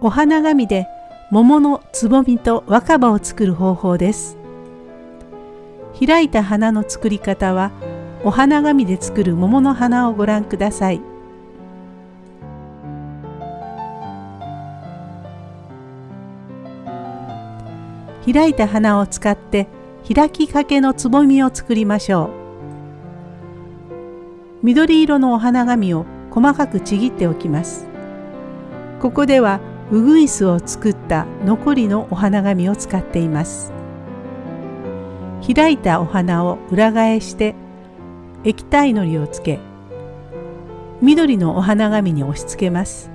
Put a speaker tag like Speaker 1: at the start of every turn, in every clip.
Speaker 1: お花紙で桃のつぼみと若葉を作る方法です。開いた花の作り方はお花紙で作る桃の花をご覧ください。開いた花を使って開きかけのつぼみを作りましょう。緑色のお花紙を細かくちぎっておきます。ここではウグイスを作った残りのお花紙を使っています。開いたお花を裏返して液体のりをつけ緑のお花紙に押し付けます。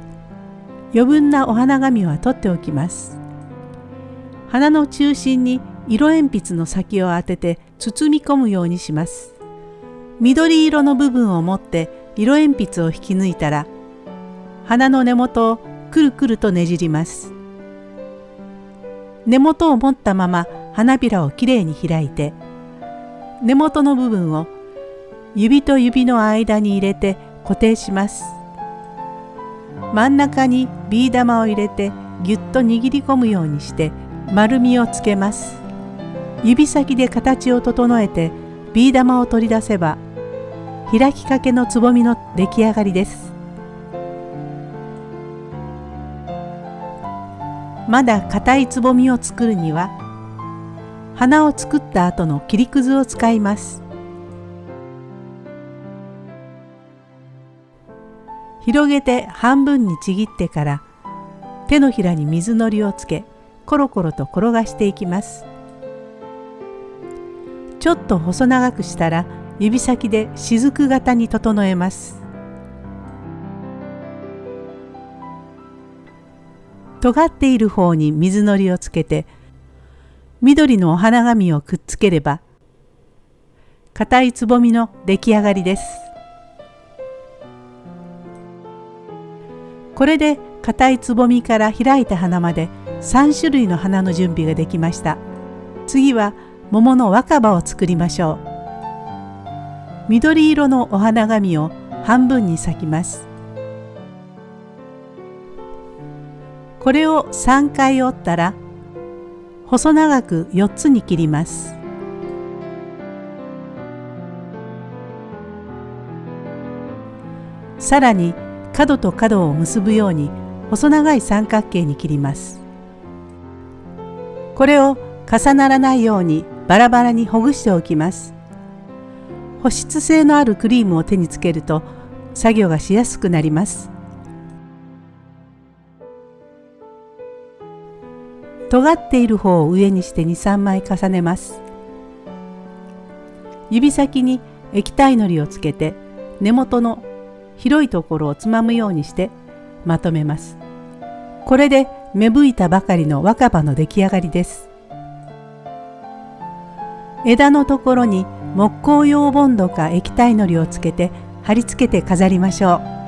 Speaker 1: 余分なお花紙は取っておきます。花の中心に色鉛筆の先を当てて包み込むようにします。緑色の部分を持って色鉛筆を引き抜いたら花の根元をくるくるとねじります。根元を持ったまま花びらをきれいに開いて根元の部分を指と指の間に入れて固定します。真ん中にビー玉を入れてぎゅっと握り込むようにして丸みをつけます。指先で形を整えてビー玉を取り出せば開きかけのつぼみの出来上がりです。まだ硬いつぼみを作るには花を作った後の切りくずを使います。広げて半分にちぎってから手のひらに水のりをつけコロコロと転がしていきます。ちょっと細長くしたら指先で雫型に整えます。尖っている方に水のりをつけて緑のお花紙をくっつければ硬いつぼみの出来上がりです。これで硬いつぼみから開いた花まで3種類の花の準備ができました。次は桃の若葉を作りましょう。緑色のお花紙を半分に咲きます。これを3回折ったら細長く4つに切ります。さらに角と角を結ぶように細長い三角形に切ります。これを重ならないようにバラバラにほぐしておきます。保湿性のあるクリームを手につけると作業がしやすくなります。尖っている方を上にして23枚重ねます。指先に液体のりをつけて根元の広いところをつまむようにしてまとめます。これで芽吹いたばかりの若葉の出来上がりです。枝のところに木工用ボンドか液体のりをつけて貼り付けて飾りましょう。